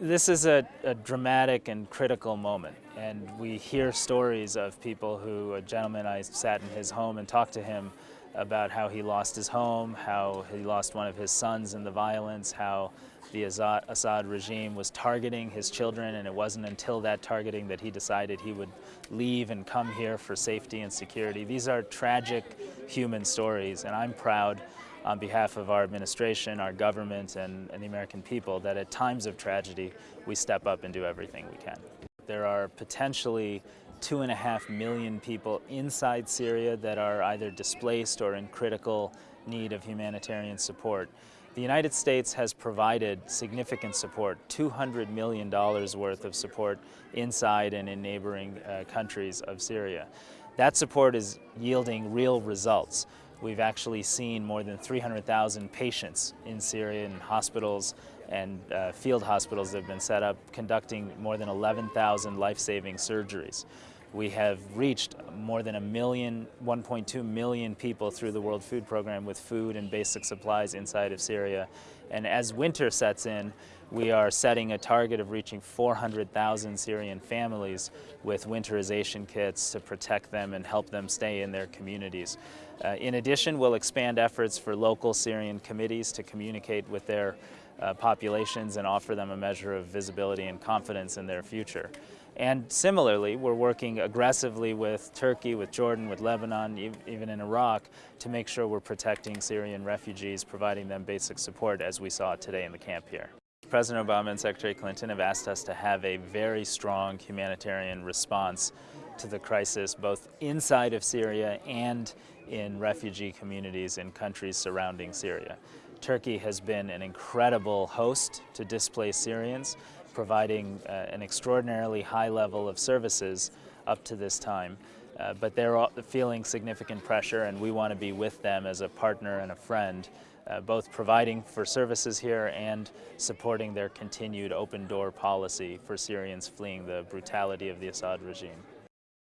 This is a, a, dramatic and critical moment, and we hear stories of people who, a gentleman I sat in his home and talked to him about how he lost his home, how he lost one of his sons in the violence, how the Assad, Assad regime was targeting his children, and it wasn't until that targeting that he decided he would leave and come here for safety and security. These are tragic human stories, and I'm proud on behalf of our administration, our government, and, and, the American people that at times of tragedy, we step up and do everything we can. There are potentially two and a half million people inside Syria that are either displaced or in critical need of humanitarian support. The United States has provided significant support, $200 million worth of support inside and in neighboring uh, countries of Syria. That support is yielding real results. We've actually seen more than 300,000 patients in Syrian hospitals and uh, field hospitals that have been set up conducting more than 11,000 life-saving surgeries. We have reached more than a million, 1.2 million people through the World Food Program with food and basic supplies inside of Syria. And as winter sets in, we are setting a target of reaching 400,000 Syrian families with winterization kits to protect them and help them stay in their communities. Uh, in addition, we'll expand efforts for local Syrian committees to communicate with their uh, populations and offer them a measure of visibility and confidence in their future. And similarly, we're working aggressively with Turkey, with Jordan, with Lebanon, even in Iraq, to make sure we're protecting Syrian refugees, providing them basic support as we saw today in the camp here. President Obama and Secretary Clinton have asked us to have a very strong humanitarian response to the crisis, both inside of Syria and in refugee communities in countries surrounding Syria. Turkey has been an incredible host to displaced Syrians, providing uh, an extraordinarily high level of services up to this time. Uh, but they're feeling significant pressure and we want to be with them as a partner and a friend uh, both providing for services here and supporting their continued open door policy for Syrians fleeing the brutality of the Assad regime.